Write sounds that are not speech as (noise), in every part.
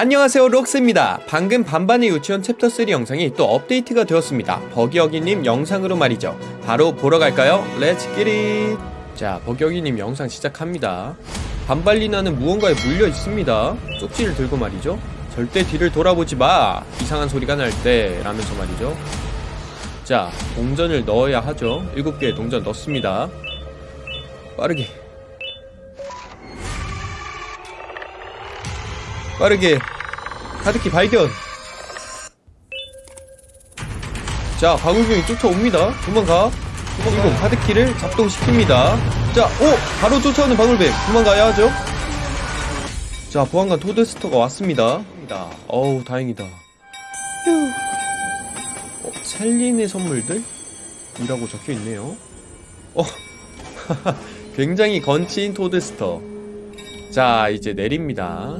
안녕하세요 록스입니다. 방금 반반의 유치원 챕터 3 영상이 또 업데이트가 되었습니다. 버기어기님 영상으로 말이죠. 바로 보러 갈까요? let's get it 자 버기어기님 영상 시작합니다. 반발리나는 무언가에 물려 있습니다. 쪽지를 들고 말이죠. 절대 뒤를 돌아보지 마. 이상한 소리가 날 때 라면서 말이죠. 자 동전을 넣어야 하죠. 7개의 동전 넣습니다. 빠르게 빠르게. 카드키 발견. 자 방울병이 쫓아옵니다. 도망가. 도망가 카드키를 작동시킵니다. 자 오! 바로 쫓아오는 방울뱀. 도망가야 하죠? 자 보안관 토드스터가 왔습니다. 어우 다행이다. 휴. 어, 셀린의 선물들? 이라고 적혀있네요. 어 (laughs) 굉장히 건치인 토드스터. 자 이제 내립니다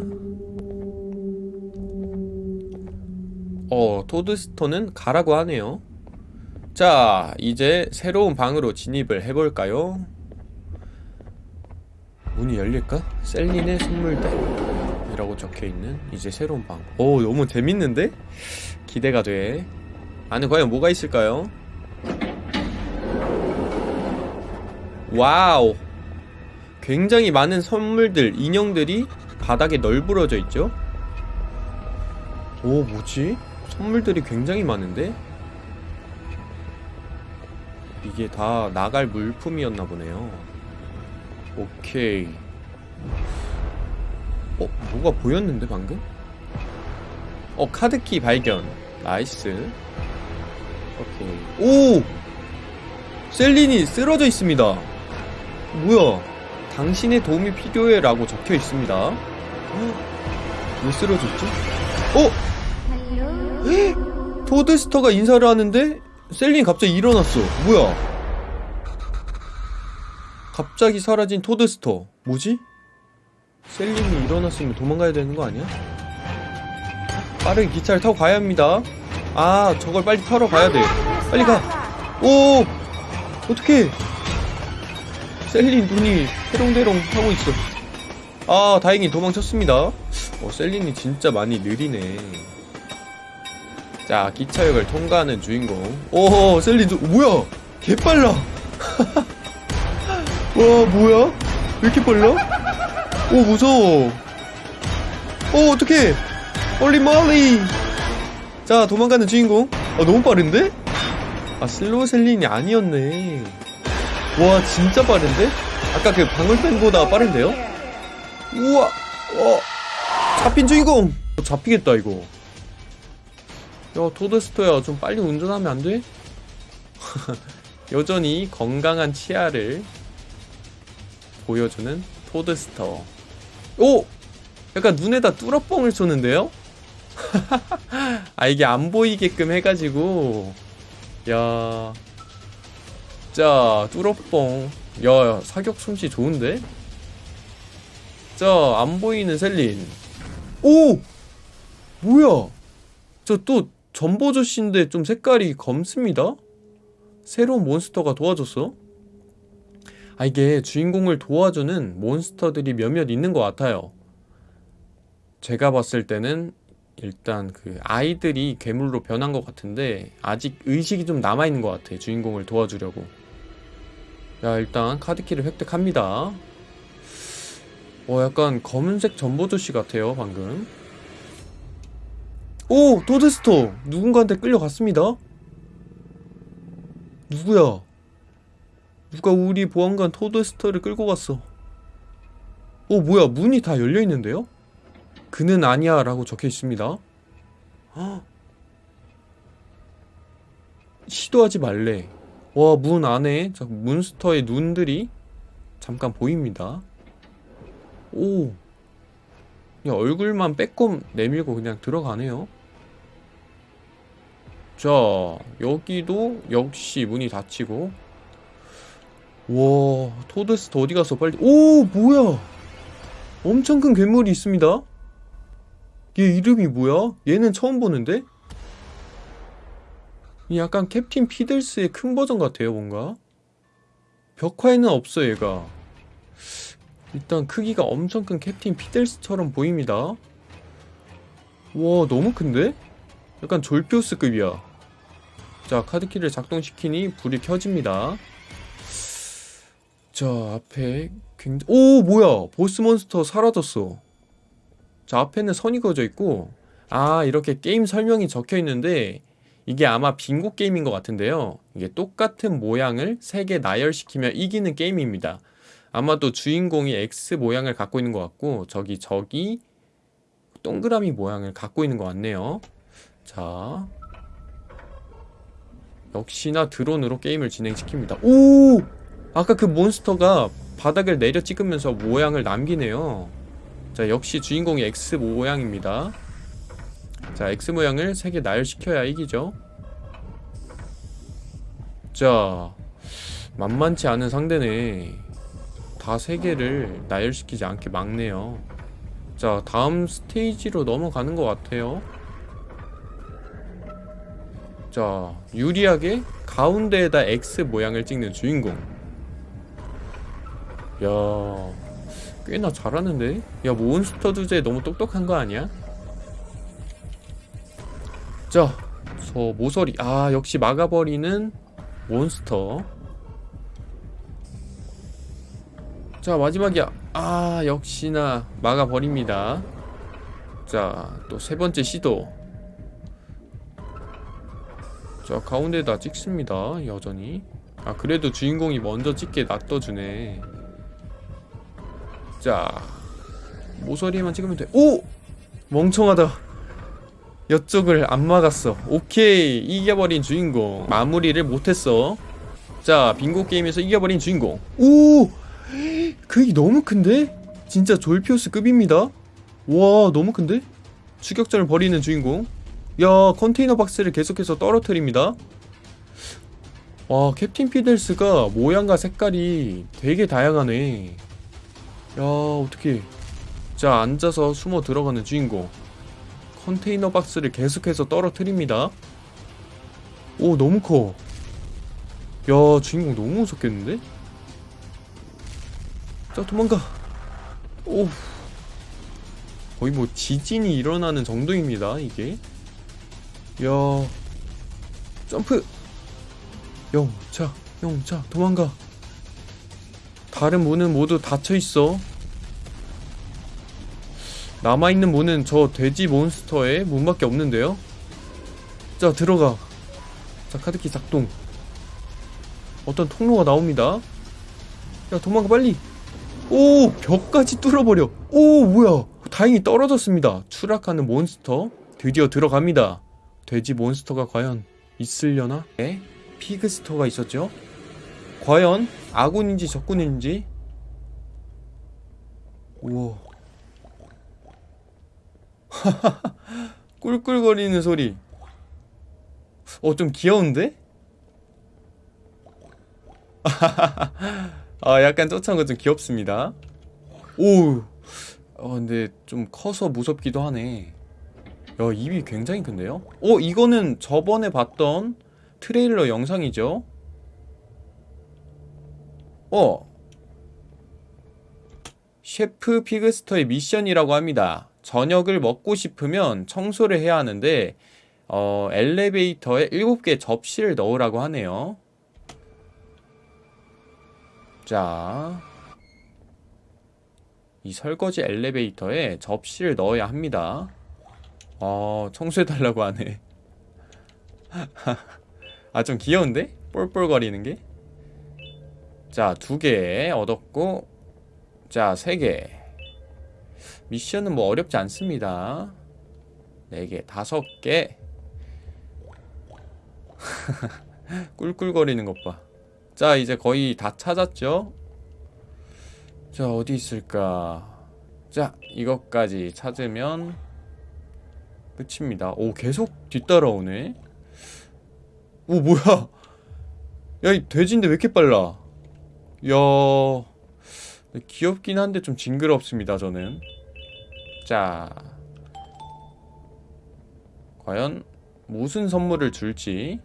어, 토드스톤은 가라고 하네요. 자, 이제 새로운 방으로 진입을 해볼까요? 문이 열릴까? 셀린의 선물대 이라고 적혀있는 이제 새로운 방. 오, 너무 재밌는데? 기대가 돼. 안에 과연 뭐가 있을까요? wow! 굉장히 많은 선물들, 인형들이 바닥에 널브러져 있죠? 오, 뭐지? 선물들이 굉장히 많은데? 이게 다 나갈 물품이었나 보네요 오케이 어? 뭐가 보였는데 방금? 어 카드키 발견 nice 오케이 오! 셀린이 쓰러져 있습니다 뭐야 당신의 도움이 필요해 라고 적혀 있습니다 왜 쓰러졌지? 어? 토드스터가 인사를 하는데 셀린이 갑자기 일어났어. 뭐야? 갑자기 사라진 토드스터. 뭐지? 셀린이 일어났으면 도망가야 되는 거 아니야? 빠르게 기차를 타고 가야 합니다. 아 저걸 빨리 타러 가야 돼. 빨리 가오! 어떡해? 셀린 눈이 해롱대롱 하고 있어. 아 다행히 도망쳤습니다. 어 셀린이 진짜 많이 느리네 자 기차역을 통과하는 주인공. 오 셀린 저, 뭐야? 개빨라. (laughs) 와 뭐야? 왜 이렇게 빨라? 오 무서워. 오 어떡해. holy moly 자 도망가는 주인공. 아 너무 빠른데? 아 슬로우 셀린이 아니었네. 와 진짜 빠른데? 아까 그 방울펜보다 빠른데요? 우와 어 잡힌 주인공. 잡히겠다 이거 야 토드스터야 좀 빨리 운전하면 안 돼? (laughs) 여전히 건강한 치아를 보여주는 토드스터 오! 약간 눈에다 뚫어뻥을 쏘는데요? (laughs) 아 이게 안 보이게끔 해가지고 야... 자 뚫어뻥 야 사격 솜씨 좋은데? 자 안 보이는 셀린 오! 뭐야 저 또 전보조씨인데 좀 색깔이 검습니다? 새로운 몬스터가 도와줬어? 아 이게 주인공을 도와주는 몬스터들이 몇몇 있는 것 같아요 제가 봤을 때는 일단 그 아이들이 괴물로 변한 것 같은데 아직 의식이 좀 남아있는 것 같아 주인공을 도와주려고 야 일단 카드키를 획득합니다 어 약간 검은색 전보조씨 같아요 방금 오! 도드스토! 누군가한테 끌려갔습니다 누구야? 누가 우리 보안관 토드스터를 끌고 갔어 어 뭐야 문이 다 열려있는데요? 그는 아니야 라고 적혀있습니다 헉. 시도하지 말래 와 문 안에 몬스터의 눈들이 잠깐 보입니다 오 야, 얼굴만 빼꼼 내밀고 그냥 들어가네요 자 여기도 역시 문이 닫히고. 와 토드스트 어디 가서 빨리. 오 뭐야? 엄청 큰 괴물이 있습니다. 얘 이름이 뭐야? 얘는 처음 보는데? 약간 캡틴 피들스의 큰 버전 같아요 뭔가. 벽화에는 없어 얘가. 일단 크기가 엄청 큰 캡틴 피들스처럼 보입니다. 와 너무 큰데? 약간 졸피우스급이야 자 카드키를 작동시키니 불이 켜집니다. 자 앞에 굉장히 오 뭐야? 보스 몬스터 사라졌어. 자 앞에는 선이 그어져 있고 아 이렇게 게임 설명이 적혀 있는데 이게 아마 빙고 게임인 것 같은데요. 이게 똑같은 모양을 3개 나열시키면 이기는 게임입니다. 아마도 주인공이 X 모양을 갖고 있는 것 같고 저기 저기 동그라미 모양을 갖고 있는 것 같네요. 자 역시나 드론으로 게임을 진행시킵니다. 오! 아까 그 몬스터가 바닥을 내려 찍으면서 모양을 남기네요. 자 역시 주인공이 X 모양입니다. 자 X 모양을 3개 나열시켜야 이기죠. 자 만만치 않은 상대네. 다 3개를 나열시키지 않게 막네요. 자 다음 스테이지로 넘어가는 것 같아요 자 유리하게 가운데에다 X 모양을 찍는 주인공. 야 꽤나 잘하는데? 야 몬스터 주제 너무 똑똑한 거 아니야? 자, 저 모서리. 아 역시 막아버리는 몬스터. 자 마지막이야. 아 역시나 막아버립니다. 자 또 세 번째 시도 자 가운데다 찍습니다. 여전히. 아 그래도 주인공이 먼저 찍게 놔둬주네. 자 모서리에만 찍으면 돼. 오! 멍청하다. 옆쪽을 안 막았어. 오케이. 이겨버린 주인공. 마무리를 못했어. 자 빙고 게임에서 이겨버린 주인공. 오! 그게 너무 큰데? 진짜 졸피오스 급입니다. 와 너무 큰데? 추격전을 벌이는 주인공 야 컨테이너 박스를 계속해서 떨어뜨립니다. 와 캡틴 피델스가 모양과 색깔이 되게 다양하네. 야 어떻게 자 앉아서 숨어 들어가는 주인공. 컨테이너 박스를 계속해서 떨어뜨립니다. 오 너무 커 야 주인공 너무 무섭겠는데? 자 도망가. 오. 거의 뭐 지진이 일어나는 정도입니다 이게 야 점프. 영차 영차 도망가. 다른 문은 모두 닫혀있어. 남아있는 문은 저 돼지 몬스터의 문밖에 없는데요. 자 들어가. 자 카드키 작동. 어떤 통로가 나옵니다. 야 도망가 빨리. 오 벽까지 뚫어버려. 오 뭐야. 다행히 떨어졌습니다. 추락하는 몬스터. 드디어 들어갑니다 돼지 몬스터가 과연 있으려나? 네 피그스터가 있었죠? 과연 아군인지 적군인지? 우와. (laughs) 꿀꿀거리는 소리. 어 좀 귀여운데? (laughs) 아 약간 쫓아온 거 좀 귀엽습니다. 오! 어, 근데 좀 커서 무섭기도 하네 야 입이 굉장히 큰데요? 어 이거는 저번에 봤던 트레일러 영상이죠? 어 셰프 피그스터의 미션이라고 합니다 저녁을 먹고 싶으면 청소를 해야 하는데 어, 엘리베이터에 7개 접시를 넣으라고 하네요 자, 이 설거지 엘리베이터에 접시를 넣어야 합니다. 어, 청소해달라고 하네. (laughs) 아, 좀 귀여운데? 볼볼거리는 게? 자, 두 개 얻었고, 자, 세 개. 미션은 뭐 어렵지 않습니다. 네 개, 다섯 개. (laughs) 꿀꿀거리는 것 봐. 자 이제 거의 다 찾았죠 자 어디 있을까 자 이것까지 찾으면 끝입니다. 오 계속 뒤따라오네. 오 뭐야? 야 이 돼지인데 왜 이렇게 빨라? 야 귀엽긴 한데 좀 징그럽습니다 저는. 자 과연 무슨 선물을 줄지.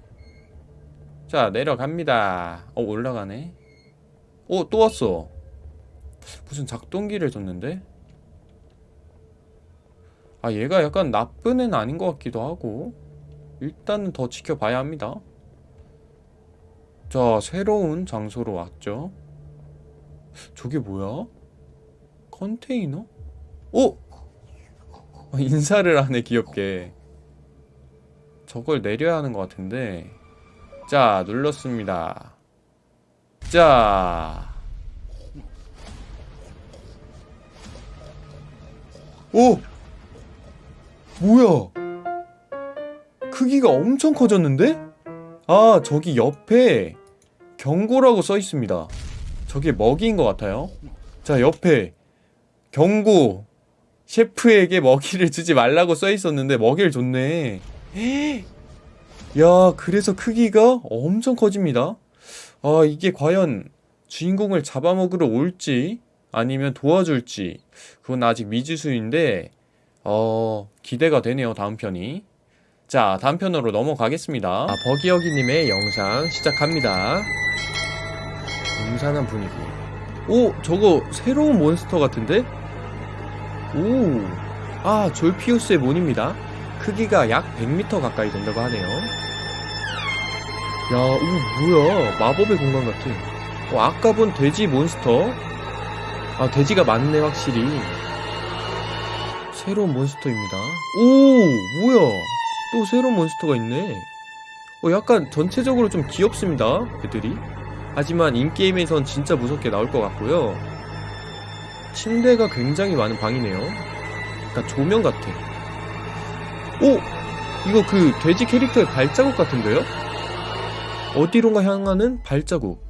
자 내려갑니다. 어 올라가네. 어또 왔어. 무슨 작동기를 줬는데 아 얘가 약간 나쁜 애는 아닌 것 같기도 하고 일단은 더 지켜봐야 합니다 자 새로운 장소로 왔죠 저게 뭐야? 컨테이너? 오! 어, 인사를 하네 귀엽게 저걸 내려야 하는 것 같은데 자 눌렀습니다 자 오! 뭐야? 크기가 엄청 커졌는데? 아 저기 옆에 경고라고 써 있습니다. 저게 먹이인 것 같아요. 자 옆에 경고. 셰프에게 먹이를 주지 말라고 써 있었는데 먹이를 줬네. (gasps) 야 그래서 크기가 엄청 커집니다. 아 이게 과연 주인공을 잡아먹으러 올지 아니면 도와줄지. 그건 아직 미지수인데 어 기대가 되네요 다음 편이 자 다음 편으로 넘어가겠습니다 아, 버기여기님의 영상 시작합니다 음산한 분위기 오 저거 새로운 몬스터 같은데? 오아 졸피우스의 몬입니다 크기가 약 100m 가까이 된다고 하네요 야, 오, 뭐야. 마법의 공간 같아. 어, 아까 본 돼지 몬스터. 아, 돼지가 많네, 확실히. 새로운 몬스터입니다. 오, 뭐야. 또 새로운 몬스터가 있네. 어, 약간 전체적으로 좀 귀엽습니다, 애들이. 하지만 인게임에선 진짜 무섭게 나올 것 같고요. 침대가 굉장히 많은 방이네요. 약간 조명 같아. 오! 이거 그 돼지 캐릭터의 발자국 같은데요? 어디론가 향하는 발자국.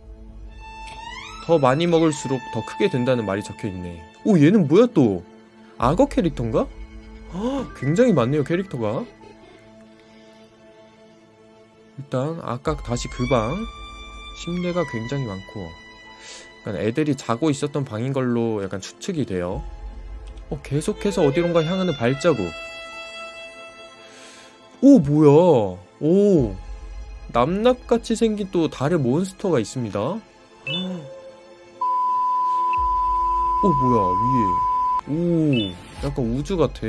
더 많이 먹을수록 더 크게 된다는 말이 적혀 있네. 오, 얘는 뭐야 또? 악어 캐릭터인가? 헉, 굉장히 많네요, 캐릭터가. 일단 아까 다시 그 방. 침대가 굉장히 많고. 약간 애들이 자고 있었던 방인 걸로 약간 추측이 돼요. 어, 계속해서 어디론가 향하는 발자국. 오, 뭐야. 오. 남납같이 생긴 또 다른 몬스터가 있습니다. 오 뭐야 위에 오 약간 우주 같아.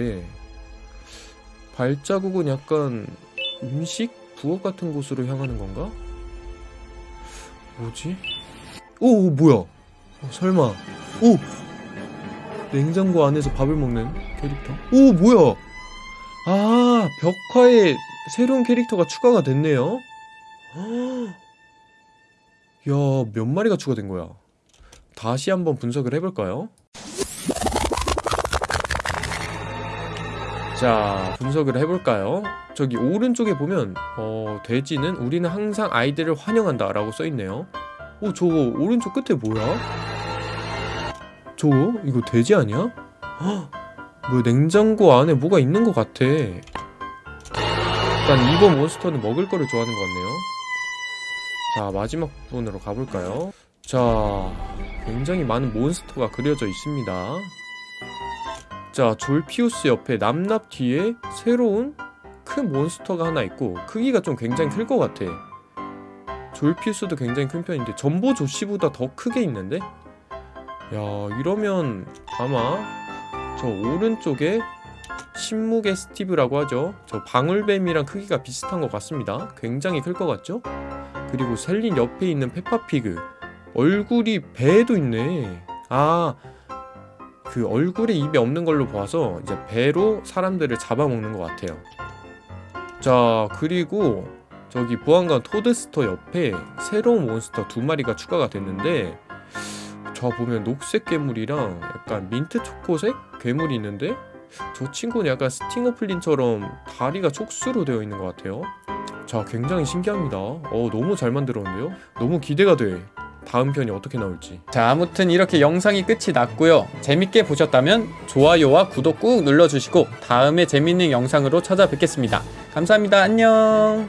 발자국은 약간 음식 부엌 같은 곳으로 향하는 건가? 뭐지? 오, 오 뭐야? 어, 설마 오 냉장고 안에서 밥을 먹는 캐릭터? 오 뭐야? 아 벽화에 새로운 캐릭터가 추가가 됐네요. (gasps) 야, 몇 마리가 추가된 거야? 다시 한번 분석을 해볼까요? 자, 분석을 해볼까요? 저기 오른쪽에 보면 어, 돼지는 우리는 항상 아이들을 환영한다 라고 써있네요 오, 저거 오른쪽 끝에 뭐야? 저거? 이거 돼지 아니야? 헉, 뭐야 냉장고 안에 뭐가 있는 것 같아 일단 이번 몬스터는 먹을 거를 좋아하는 것 같네요 자 마지막 부분으로 가볼까요? 자 굉장히 많은 몬스터가 그려져 있습니다 자 졸피우스 옆에 남납 뒤에 새로운 큰 몬스터가 하나 있고 크기가 좀 굉장히 클 것 같아. 졸피우스도 굉장히 큰 편인데 전보 조씨보다 더 크게 있는데? 야 이러면 아마 저 오른쪽에 신무게 스티브라고 하죠. 저 방울뱀이랑 크기가 비슷한 것 같습니다. 굉장히 클 것 같죠? 그리고 셀린 옆에 있는 페파피그. 얼굴이 배에도 있네. 아 그 얼굴에 입에 없는 걸로 봐서 이제 배로 사람들을 잡아먹는 것 같아요. 자 그리고 저기 보안관 토드스터 옆에 새로운 몬스터 두 마리가 추가가 됐는데 저 보면 녹색 괴물이랑 약간 민트 초코색 괴물이 있는데 저 친구는 약간 스팅어 플린처럼 다리가 촉수로 되어 있는 것 같아요. 자 굉장히 신기합니다. 어 너무 잘 만들었는데요? 너무 기대가 돼 다음 편이 어떻게 나올지. 자 아무튼 이렇게 영상이 끝이 났고요. 재밌게 보셨다면 좋아요와 구독 꾹 눌러주시고 다음에 재밌는 영상으로 찾아뵙겠습니다. 감사합니다. 안녕